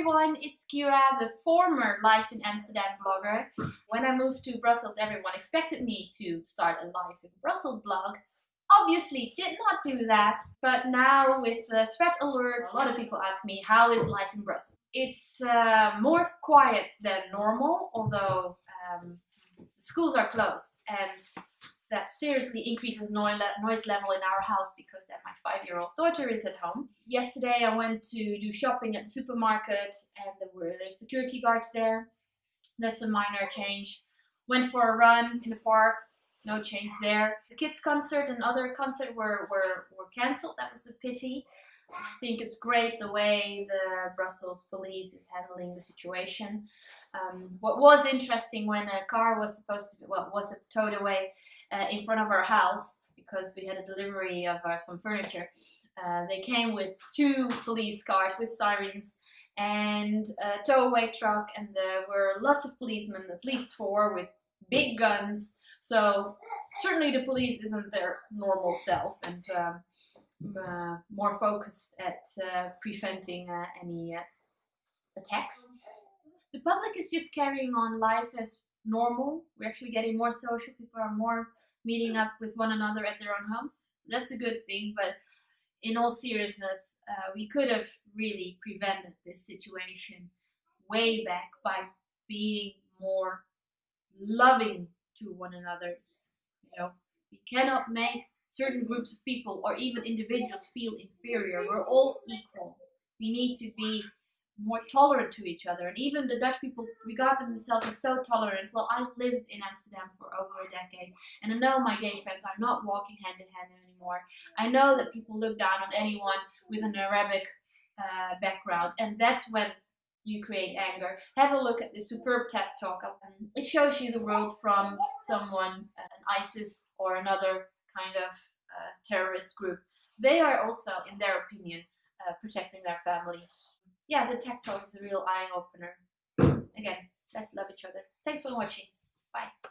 everyone, it's Kira, the former Life in Amsterdam blogger. When I moved to Brussels, everyone expected me to start a Life in Brussels blog. Obviously did not do that, but now with the threat alert, a lot of people ask me, how is life in Brussels? It's uh, more quiet than normal, although um, schools are closed and that seriously increases noise level in our house because then my five-year-old daughter is at home. Yesterday I went to do shopping at the supermarket and there were security guards there. That's a minor change. Went for a run in the park, no change there. The kids concert and other concert were, were, were cancelled, that was a pity. I think it's great the way the Brussels police is handling the situation. Um, what was interesting when a car was supposed to be, well, was towed away uh, in front of our house because we had a delivery of our, some furniture. Uh, they came with two police cars with sirens and a tow-away truck and there were lots of policemen, at least four, with big guns. So certainly the police isn't their normal self and um, more focused at uh, preventing uh, any uh, attacks. The public is just carrying on life as normal. We're actually getting more social. People are more meeting up with one another at their own homes. So that's a good thing. But in all seriousness, uh, we could have really prevented this situation way back by being more loving to one another. You know, we cannot make certain groups of people or even individuals feel inferior. We're all equal. We need to be more tolerant to each other. And even the Dutch people regard themselves as so tolerant. Well, I've lived in Amsterdam for over a decade, and I know my gay friends are not walking hand in hand anymore. I know that people look down on anyone with an Arabic uh, background, and that's when you create anger. Have a look at the superb TED talk. It shows you the world from someone, an ISIS or another kind of uh, terrorist group. They are also, in their opinion, uh, protecting their family. Yeah, the TED talk is a real eye-opener. Again, let's love each other. Thanks for watching. Bye.